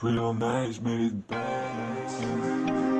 Real nice made it bad.